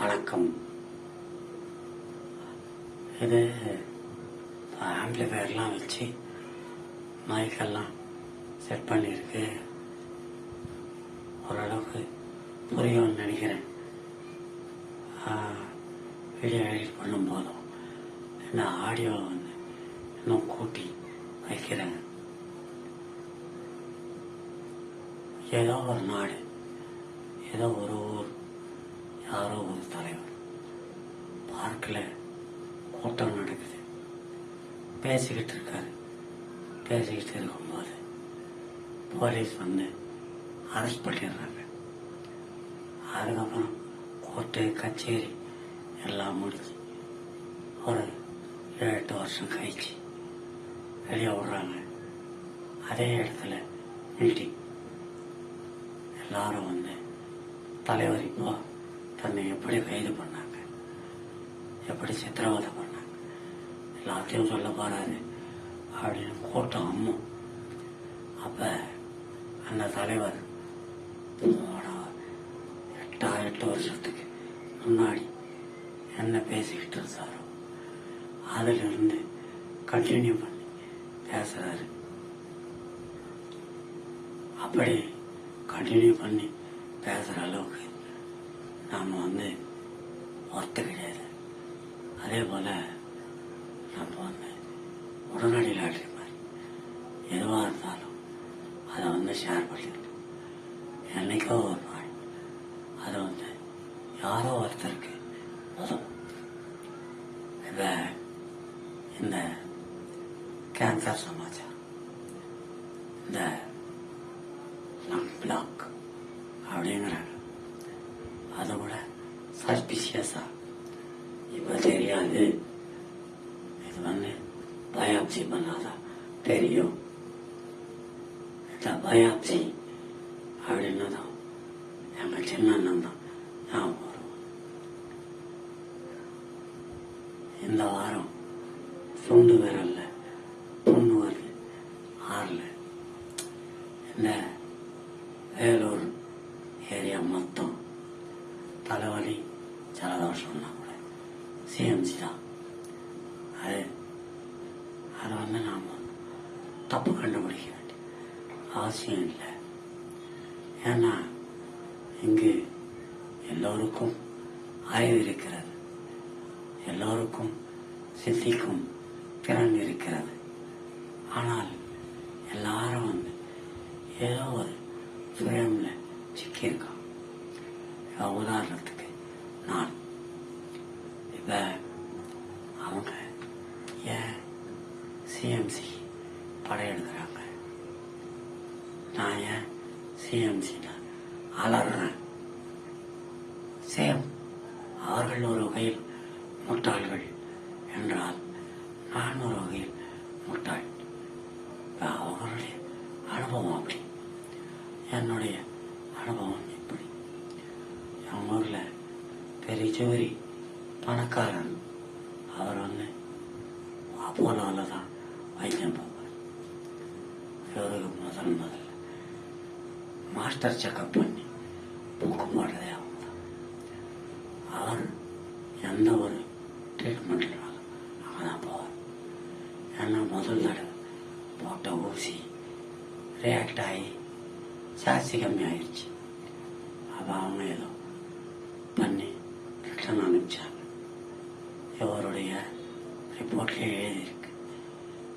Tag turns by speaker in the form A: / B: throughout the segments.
A: வணக்கம். இது ஆம்பிளிஃபயர்லாம் வச்சு மைக்கெல்லாம் செட் பண்ணியிருக்கு. ஓரளவுக்கு புரியும்னு நினைக்கிறேன். வீடியோ எடிட் பண்ணும் போதும் இந்த ஆடியோ வந்து இன்னும் கூட்டி வைக்கிறேன். ஏதோ ஒரு நாடு ஏதோ ஒரு யாரோ ஒரு தலைவர். பார்க்கில் கூட்டம் நடக்குது. பேசிக்கிட்டு இருக்காரு. பேசிக்கிட்டு இருக்கும்போது போலீஸ் வந்து அரெஸ்ட் பண்ணிடுறாங்க. அதுக்கப்புறம் கோர்ட்டு கச்சேரி எல்லாம் முடிச்சு ஒரு ஏழு எட்டு வருஷம் கழிச்சு வெளியே விடுறாங்க. அதே இடத்துல மீட்டிங். எல்லாரும் வந்து தலைவர் இப்போ தன்னை எப்படி கைது பண்ணாங்க? எப்படி சித்திரவதை பண்ணாங்க? எல்லாத்தையும் சொல்ல போறாரு. அப்படின்னு கூட்டம் அம்மும். அப்ப அந்த தலைவர் எட்டா எட்டு வருஷத்துக்கு முன்னாடி என்ன பேசிக்கிட்டு இருந்தாரோ அதுல இருந்து கண்டினியூ பண்ணி பேசுறாரு. அப்படி கண்டினியூ பண்ணி பேசுற அளவுக்கு நாம வந்து ஒர்த்து கிடையாது அதே போல் நம்ம வந்து உடனடி லாட்ரி மாதிரி எதுவாக இருந்தாலும் அதை வந்து ஷேர் பண்ணிக்கணும். என்னைக்கோ ஒரு நாள் அதை வந்து யாரோ ஒருத்தருக்கு உதவும் இந்த இந்த கேன்சர் சமாச்சாரம் இந்த பிளாக் அப்படிங்கிறாங்க அதை விட சஸ்பிஷியஸா இப்ப தெரியாது இது வந்து பயாப்சி பண்ணாதான் தெரியும் இந்த பயாப்சி அப்படின்னதும் எங்க சின்ன அண்ணன் தான் ஞாபகம் வரும் இந்த வாரம் சுண்டு விரல் புண்ணு வருது ஆறல இந்த வேலூர் ஏரியா மொத்தம் தலைவலி ஜலதோஷம்னா கூட சிஎம்சி தான் அது அதை வந்து நாம் தப்பு கண்டுபிடிக்க வேண்டிய அவசியம் இல்லை ஏன்னா இங்கு எல்லோருக்கும் அறிவு இருக்கிறது எல்லோருக்கும் சித்திக்கும் திறன் இருக்கிறது. ஆனால் எல்லாரும் வந்து ஏதோ ஒரு ஃப்ரேம்ல சிக்கியிருக்கான் உதாரணம் உதாரணத்துக்கு நான் இப்ப அவங்க ஏன் சிஎம்சி படையெடுக்கிறாங்க நான் ஏன் சிஎம்சி அலறேன் சேம் அவர்கள் ஒரு வகையில் முட்டாள்கள் என்றால் நான் ஒரு வகையில் முட்டாள் அவர்களுடைய அனுபவம் அப்படி. என்னுடைய அனுபவம் இப்படி. என் ஊர்ல பெரிய சுவரி பணக்காரன். அவர் வந்து அப்போலோவில் தான் வைத்தியம் பார்ப்பார். இவருக்கு முதல் முதல்ல மாஸ்டர் செக்கப் பண்ணி புக்கு போடுறதே அவங்க தான் அவர் எந்த ஒரு ட்ரீட்மெண்ட்னாலும் அங்கே தான் போவார் ஏன்னா முதல் தடவை போட்ட ஊசி ரியாக்ட் ஆகி ஜாஸ்தி கம்மி ஆயிடுச்சு அப்போ அவங்க ஏதோ பண்ணி ரிட்டர்ன் அனுப்பிச்சாங்க இவருடைய ரிப்போர்ட்ல எழுதியிருக்கு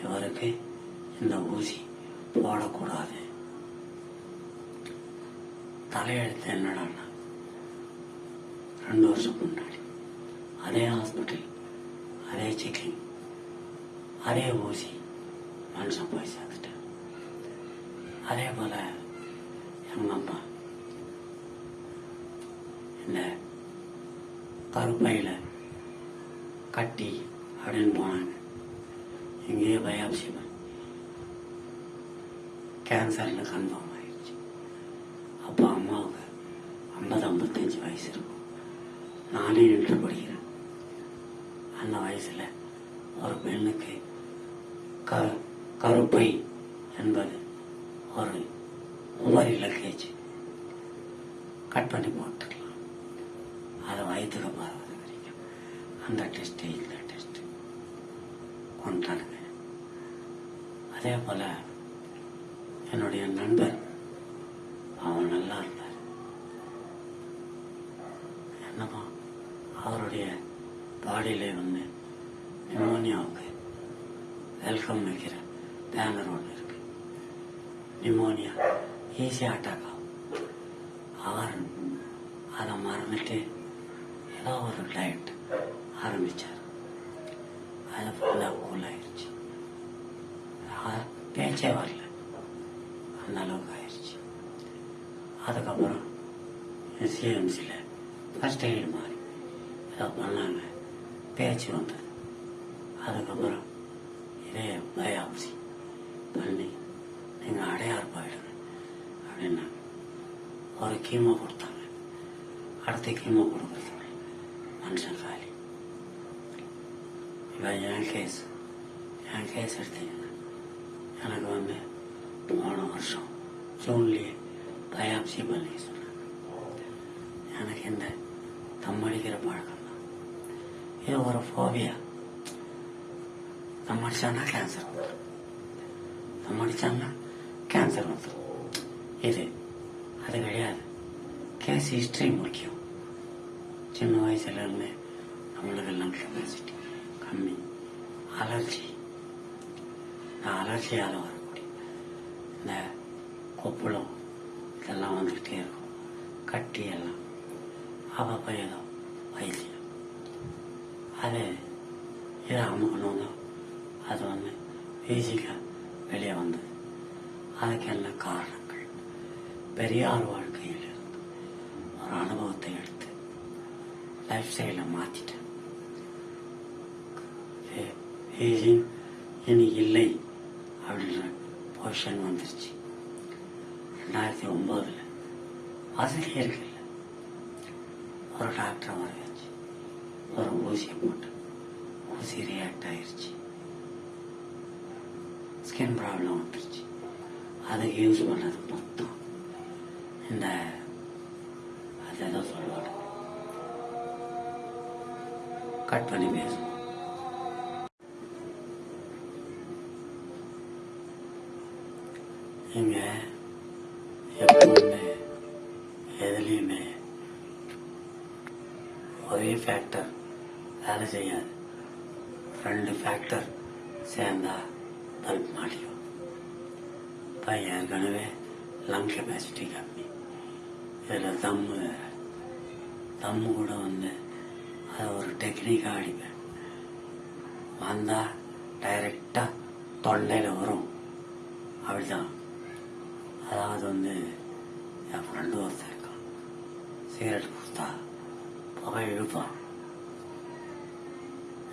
A: இவருக்கு இந்த ஊசி போடக்கூடாது தலையெழுத்து என்னடான்னா ரெண்டு வருஷம் முன்னாடி அதே ஹாஸ்பிட்டல் அதே செக்கிங் அதே ஊசி மனுஷன் போய் சேர்த்துட்டேன் அதே போல எங்கள் அம்மா இந்த கருப்பையில கட்டி அப்படின்னு போனாங்க. இங்கேயே பயாப்சி பண்ணி கேன்சர்னு கன்ஃபார்ம் ஆயிடுச்சு. அப்போ அம்மாவுக்கு ஐம்பது ஐம்பத்தஞ்சு வயசு இருக்கும். நானே நின்று படிக்கிறேன். அந்த வயசுல ஒரு பெண்ணுக்கு க கருப்பை அந்த டெஸ்ட்டு இந்த டெஸ்ட்டு கொண்டாடுங்க அதே போல் என்னுடைய நண்பர் அவன் நல்லா இருந்தார். என்னமோ அவருடைய பாடியில் வந்து நிமோனியாவுக்கு வெல்கம் வைக்கிற பேனர் ஒன்று இருக்கு. நிமோனியா ஈஸியாக அட்டாக் ஆகும் அவர் அதை மறந்துட்டு ஏதோ ஒரு டயட் ஆரம்பித்தார் அது ஃபுல்லாக கூல் ஆயிடுச்சு அ- பேச்சே வரல அந்த அளவுக்கு ஆயிடுச்சு அதுக்கப்புறம் சிஎம்சியில் ஃபஸ்ட் எய்டு மாதிரி ஏதோ பண்ணாங்க. பேச்சு வந்தது அதுக்கப்புறம் இதே பயாப்சி பண்ணி நீங்கள் அடையாறு போயிடுங்க அப்படின்னாங்க. ஒரு கீமோ கொடுத்தாங்க. அடுத்த கீமோ கொடுக்குறது மனுஷன் காலி. இப்போ என் கேஸ் என் கேஸ் எடுத்தீங்கன்னா எனக்கு வந்து போன வருஷம் ஜூன்லேயே பயாப்சி பண்ணி சொன்னாங்க. எனக்கு இந்த தம்மடிக்கிற பழக்கம் தான். இது ஒரு ஃபோபியா தம் கேன்சர் வந்துடும் தம்மடிச்சான்னா கேன்சர் வந்துடும் இது அது கிடையாது. கேஸ் ஹிஸ்ட்ரி முக்கியம். சின்ன வயசுல இருந்து நம்மளுக்கு எல்லாம் கெப்பாசிட்டி கம்மி. அலர்ஜி இந்த வரக்கூடிய இந்த கொப்புளம் இதெல்லாம் வந்துக்கிட்டே இருக்கும். கட்டி எல்லாம். அப்பப்போ ஏதோ வைத்தியம் அது இதை அமுக்கணும் அது வந்து ஈஸியாக வெளியே வந்தது. அதுக்கெல்லாம் காரணங்கள்? பெரியார் வாழ்க்கையில் இருந்து ஒரு அனுபவத்தை எடுத்து லைஃப் ஸ்டைலை மாற்றிட்டேன் ஏஜிங் இனி இல்லை. அப்படின்ற பொசிஷன் வந்துருச்சு. ரெண்டாயிரத்தி ஒம்போதில் ஆசிரியர்கள் ஒரு டாக்டரை வர வச்சு ஒரு ஊசியை போட்டு ஊசி ரியாக்ட் ஆயிடுச்சு ஸ்கின் ப்ராப்ளம் வந்துருச்சு. அதுக்கு யூஸ் பண்ணது மொத்தம் இந்த அது ஏதோ சொல்லுவாங்க. கட் பண்ணி பேசணும். ஃபேக்டர் வேலை செய்யாது. ரெண்டு ஃபேக்டர் சேர்ந்தா பல்ப் மாட்டிக்கும். இப்போ ஏற்கனவே லங் கெப்பாசிட்டி கம்மி. இதில் தம்மு தம்மு கூட வந்து அதை ஒரு டெக்னிக்காக அடிப்பேன். வந்தால் டைரெக்டாக தொண்டையில் வரும். அப்படிதான். அதாவது வந்து என் ஃப்ரெண்டு ஒருத்தர் இருக்கான். சிகரெட் கொடுத்தா புகை இழுப்பான்.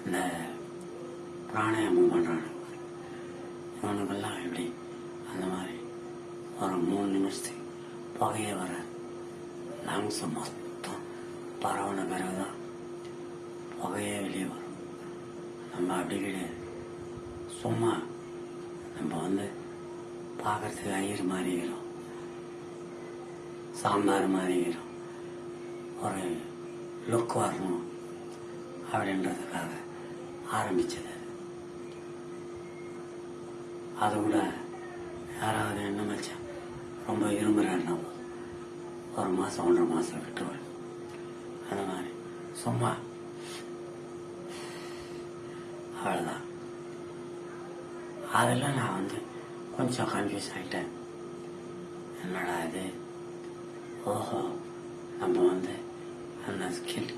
A: இந்த பிராணாயாமம் பண்ணுறானு இவனுக்கெல்லாம் எப்படி அந்த மாதிரி ஒரு மூணு நிமிஷத்துக்கு புகையை வர லங்ஸ் மொத்தம் பரவன பிறகுதான் புகையே வெளியே வரும். நம்ம அப்படி கிடையாது. சும்மா நம்ம வந்து பார்க்கறதுக்கு ஐயர் மாறிக்கிறோம் சாம்பார் மாறிக்கிறோம் ஒரு லுக் வரணும் அப்படின்றதுக்காக ஆரம்பிச்சது. அதை விட யாராவது என்ன மச்சான் ரொம்ப விரும்புகிறாருன்னா ஒரு மாதம் ஒன்றரை மாதம் விட்டுவாள் அந்த மாதிரி. சும்மா. அவ்வளோதான் அதெல்லாம் நான் வந்து கொஞ்சம் கன்ஃபியூஸ் ஆகிட்டேன் என்னடா இது? ஓஹோ. நம்ம வந்து அந்த ஸ்கின்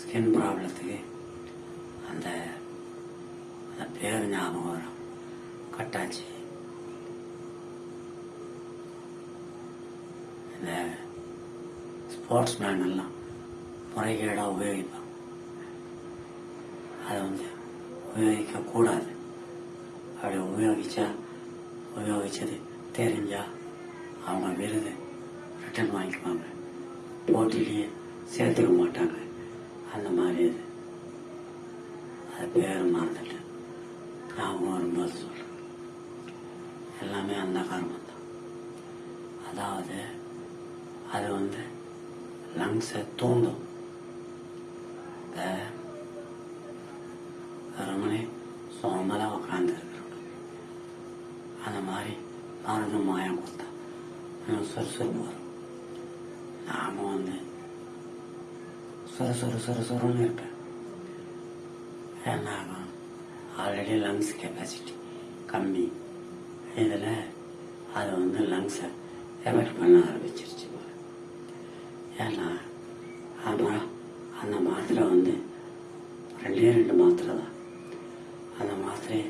A: ஸ்கின் ப்ராப்ளத்துக்கு அந்த அந்த பேர் ஞாபகம் வரும். கட்டாச்சி. இந்த ஸ்போர்ட்ஸ் மேன் எல்லாம் முறைகேடாக உபயோகிப்பான் அதை வந்து உபயோகிக்கக்கூடாது. அப்படி உபயோகிச்சா உபயோகிச்சது தெரிஞ்சா அவங்க விருது ரிட்டர்ன் வாங்கிக்குவாங்க. போட்டிலேயே சேர்த்துக்க மாட்டாங்க. அந்த மாதிரி இது அது பேர் மறந்துட்டு ஞாபகம் வரும்போது எல்லாமே அந்த காரணம் தான். அதாவது அது வந்து லங்ஸை தூண்டும். ரமணி சோமலாக சோம்பலாக உட்காந்துருக்கிறோம் அந்த மாதிரி மருந்து மாயம் கொடுத்தா. சுறுசுறுப்பு வரும். நாம வந்து சுறு சுறு சுறு சுறுன்னு இருப்பேன். ஏன்னா ஆல்ரெடி லங்ஸ் கெப்பாசிட்டி கம்மி. இதில் அது வந்து லங்ஸை எஃபெக்ட் பண்ண ஆரம்பிச்சிருச்சு ஏன்னா அப்புறம் அந்த மாத்திரை வந்து ரெண்டே ரெண்டு மாத்திரை தான். அந்த மாத்திரையை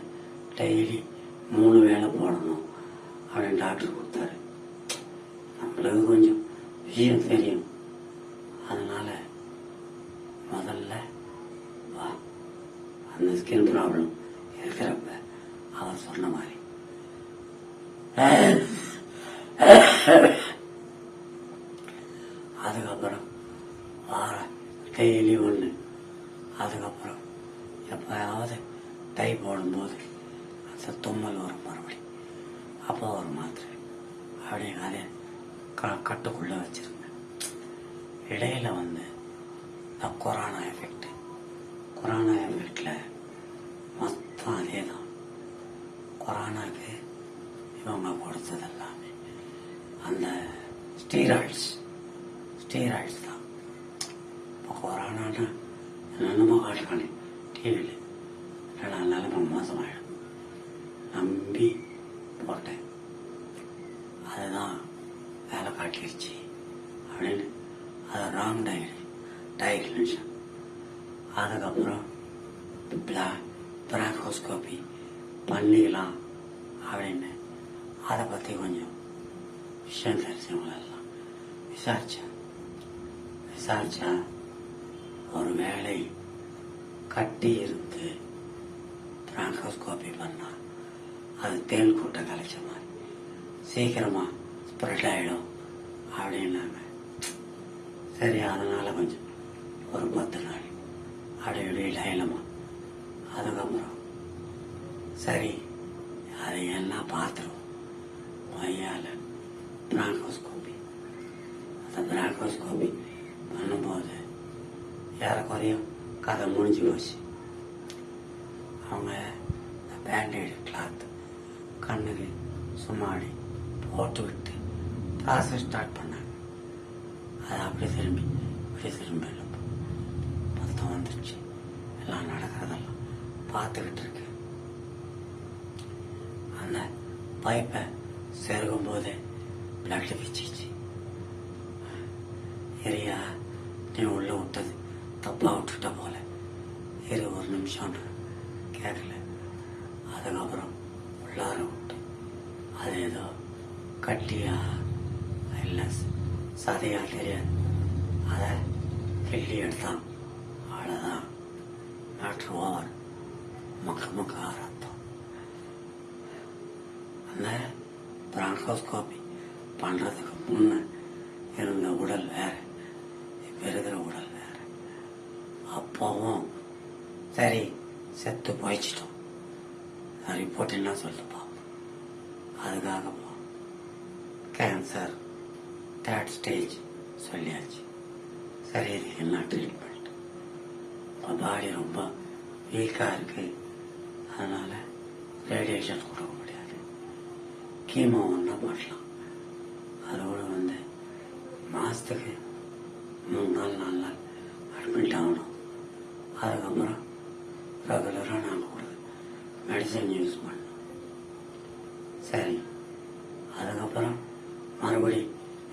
A: டெய்லி மூணு வேளை போடணும் அப்படின்னு டாக்டர் கொடுத்தாரு. நம்மளுக்கு கொஞ்சம் விஷயம் தெரியும் அதனால முதல்ல வா அந்த ஸ்கின் ப்ராப்ளம் இருக்கிறப்ப அவர் சொன்ன மாதிரி அதுக்கப்புறம் வார டெய்லி ஒன்று அதுக்கப்புறம் எப்பயாவது டை போடும்போது அந்த தும்மல் வரும் மறுபடி அப்போ ஒரு மாத்திரை அப்படியே அதே க கட்டுக்குள்ளே வச்சிருந்தேன். இடையில வந்து இந்த கொரோனா எஃபெக்ட் கொரோனா எஃபெக்டில் மொத்தம் அதே தான். கொரோனாக்கு இவங்க கொடுத்தது எல்லாமே. அந்த ஸ்டீராய்ட்ஸ் ஸ்டீராய்ட்ஸ் தான். இப்போ கொரோனானா என்னென்னமோ காட்டுறானே டிவியில் இல்லைனா நிலைமை மோசமாயிடும். நம்பி போட்டேன். அதுதான் காட்டிடுச்சு அப்படின்னு அது ராங் டயரி டயக்னேஷன் அதுக்கப்புறம் பிளா பிராக்கோஸ்கோபி பண்ணிக்கலாம் அப்படின்னு. அதை பற்றி கொஞ்சம் விஷயம் தெரிஞ்சவங்களெல்லாம் விசாரித்தேன் விசாரித்தா ஒரு வேலை கட்டி இருந்து பிராங்கோஸ்கோபி பண்ணா அது தேன் கூட்டம் கலைச்ச மாதிரி. சீக்கிரமாக ஸ்ப்ரெட் ஆகிடும் அப்படின்னாங்க. சரி அதனால கொஞ்சம் ஒரு பத்து நாள் அப்படி இப்படி லைலமா அதுக்கப்புறம் சரி அது எல்லாம் பார்த்துருவோம். மையால பிராங்கோஸ்கோபி அந்த பிராங்கோஸ்கோபி பண்ணும்போது ஏறக்குறையும் கதை முடிஞ்சு போச்சு. அவங்க இந்த பேண்டேடு கிளாத் கண்ணுக்கு சும்மாடி போட்டு விட்டு காசு ஸ்டார்ட் பண்ணாங்க அது அப்படி திரும்பி இப்படி திரும்பி மொத்தம் வந்துருச்சு. எல்லாம் நடக்கிறதெல்லாம் பார்த்துக்கிட்டு இருக்கேன் அந்த பைப்பை செருகும் போதே பிளட் பிச்சிச்சு எரியா நீ உள்ளே விட்டது. தப்பாக விட்டுட்ட போல. இரு ஒரு நிமிஷம் கேட்கல. அதுக்கப்புறம் உள்ளார விட்டு அது ஏதோ கட்டியா? இல்லை சதையா தெரியாது அதை கிள்ளி எடுத்தான். அவ்வளோதான் மேட்ரு ஓவர். முக்க முக்க ரத்தம் அந்த பிராங்கோஸ்கோபி பண்ணுறதுக்கு முன்ன இருந்த உடல் வேறு. இப்போ இருக்கிற உடல் வேறு. அப்போவும் சரி செத்து போயிச்சிட்டோம் ரிப்போர்ட் என்ன சொல்லுது பார்ப்போம் அதுக்காக கேன்சர் தேர்ட் ஸ்டேஜ் சொல்லியாச்சு. சரி எல்லாம் என்ன ட்ரீட்மெண்ட் இப்போ பாடி ரொம்ப வீக்காக இருக்கு. அதனால ரேடியேஷன் கொடுக்க முடியாது. கீமோ ஒன்றா பண்ணலாம் அதோட வந்து மாதத்துக்கு மூணு நாள் நாலு நாள் அட்மிட் ஆகணும். அதுக்கப்புறம் ரெகுலராக நாங்கள் கொடுத்து மெடிசன் யூஸ் பண்ணோம் சரி அதுக்கப்புறம் மறுபடி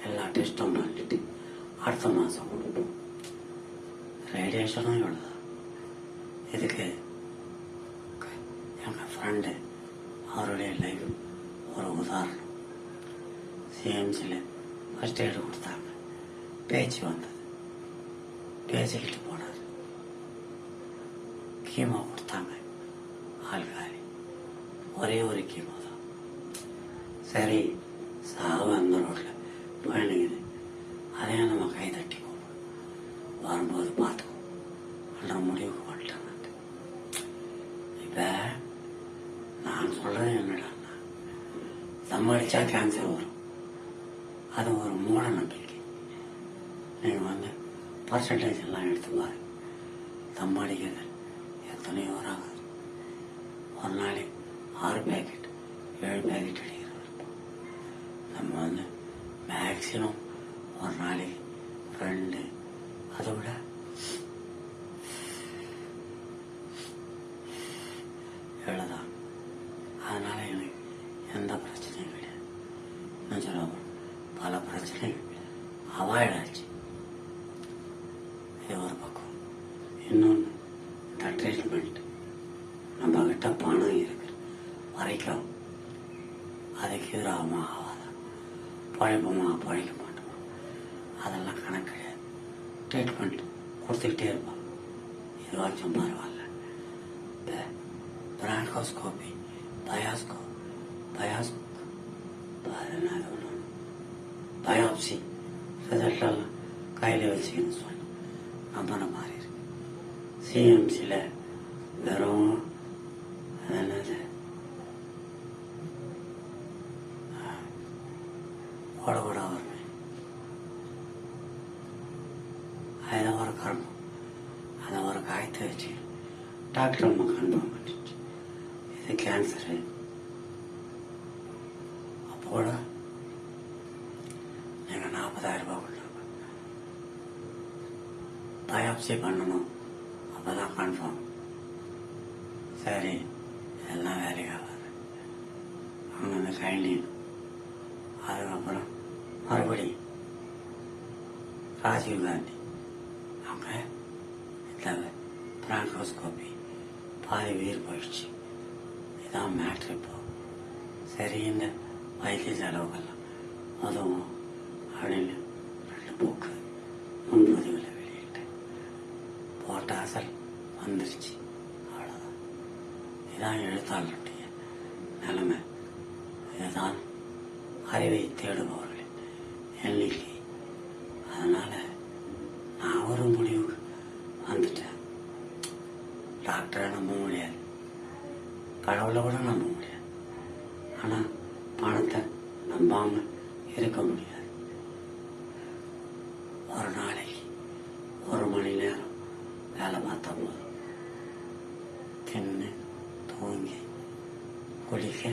A: எல்லா டெஸ்ட்டும் பண்ணிட்டு அடுத்த மாதம் கொடுப்போம் ரேடியேஷனும் இவ்வளோதான் இதுக்கு எங்கள் ஃப்ரெண்டு அவருடைய லைஃப் ஒரு உதாரணம். சிஎம்சியில் ஃபஸ்ட் எய்டு கொடுத்தாங்க. பேச்சு வந்தது. பேசிக்கிட்டு போனார். கீமோ கொடுத்தாங்க. ஆள்காரி ஒரே ஒரு கீமோ தான். சரி சாவு அந்த ரோட்டில் போயிடுங்குது அதையும் நம்ம கை தட்டி போகணும் வரும்போது வச்சா கேன்சர் வரும். அது ஒரு மூட நம்பிக்கை. நீங்கள் வந்து பர்சன்டேஜ் எல்லாம் எடுத்து பாரு தம்மாடிக்கிறது எத்தனையோ ராகம் ஒரு நாளைக்கு ஆறு பேக்கெட் ஏழு பேக்கெட் அடிக்கிறோம் நம்ம வந்து மேக்சிமம் ஒரு நாளைக்கு ரெண்டு அதை விட எழுதான் அதனால எனக்கு எந்த பிரச்சனையும் கிடையாது இன்னும் சொல்ல போனா பல பிரச்சனைகள் அவாய்ட் ஆச்சு இது ஒரு பக்கம் இன்னொன்று இந்த ட்ரீட்மெண்ட் நம்ம கிட்ட பணம் இருக்கு வரைக்கும் அதுக்கு எதிராகமா ஆகாதா பழைப்போமா பழைக்க மாட்டோமா அதெல்லாம் கணக்கு கிடையாது. ட்ரீட்மெண்ட் கொடுத்துக்கிட்டே இருப்பான் இதுவாச்சும் பரவாயில்ல. இந்த பிரான்கோஸ்கோபி பயாஸ்கோ பயாஸ் பயாப்சி ரிசல்ட்டெல்லாம் கையில் வச்சுக்கணும்னு சொல்லி நம்பின மாதிரி இருக்கு சிஎம்சியில் வெறும் அதில் ஒரு கர்மம் அதை ஒரு காயத்தை வச்சு டாக்டர் அம்மா கன்ஃபார்ம் பண்ணிச்சு இது கேன்சரு அப்போட நீங்கள் நாற்பதாயிரம் ரூபாய் கொடுங்க பயாப்சி பண்ணணும் அப்பதான் கன்ஃபார்ம் சரி எல்லாம் வேலைக்கு ஆகாது அங்கே அந்த கைண்டின் அதுக்கப்புறம் மறுபடியும் ராஜீவ் காந்தி அவங்க இந்த மைக்ரோஸ்கோப்பி பாதி உயிர் போயிடுச்சு இதான் மேட்ரு இப்போ சரி இந்த வைத்திய செலவுகள்லாம் அதுவும் அப்படின்னு ரெண்டு புக்கு முன்பதிவில் வெளியிட்டேன் போட்ட அசல் வந்துருச்சு அவ்வளோதான் இதான் எழுத்தாளருடைய நிலைமை இதுதான் அறிவை தேடுபவர்களின் எண்ணிக்கை அதனால நான் ஒரு முடிவுக்கு வந்துட்டேன் டாக்டரை நம்ப முடியாது கடவுளை நம்ப முடியாது. ஆனால் பணத்தை நம்பாம இருக்க முடியாது. ஒரு நாளைக்கு ஒரு மணி நேரம் வேலை பார்த்தா போதும் தின்னு தூங்கி குளிக்க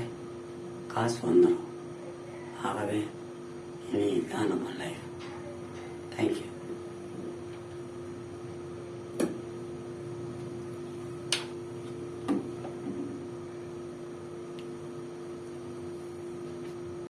A: காசு வந்துடும் ஆகவே